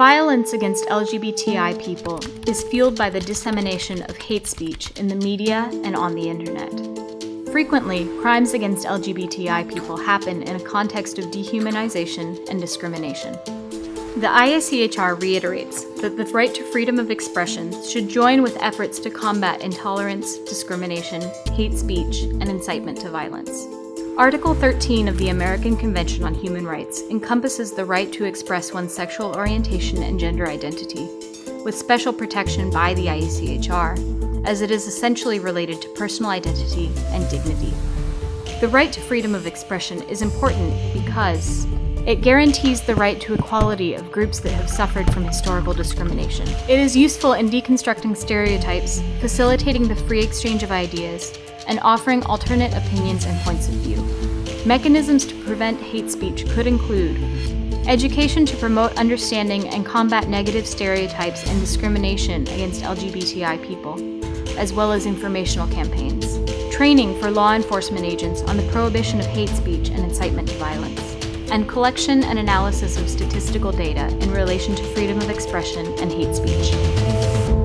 Violence against LGBTI people is fueled by the dissemination of hate speech in the media and on the internet. Frequently, crimes against LGBTI people happen in a context of dehumanization and discrimination. The IACHR reiterates that the right to freedom of expression should join with efforts to combat intolerance, discrimination, hate speech, and incitement to violence. Article 13 of the American Convention on Human Rights encompasses the right to express one's sexual orientation and gender identity, with special protection by the IACHR, as it is essentially related to personal identity and dignity. The right to freedom of expression is important because it guarantees the right to equality of groups that have suffered from historical discrimination. It is useful in deconstructing stereotypes, facilitating the free exchange of ideas, and offering alternate opinions and points of view. Mechanisms to prevent hate speech could include education to promote understanding and combat negative stereotypes and discrimination against LGBTI people, as well as informational campaigns, training for law enforcement agents on the prohibition of hate speech and incitement to violence, and collection and analysis of statistical data in relation to freedom of expression and hate speech.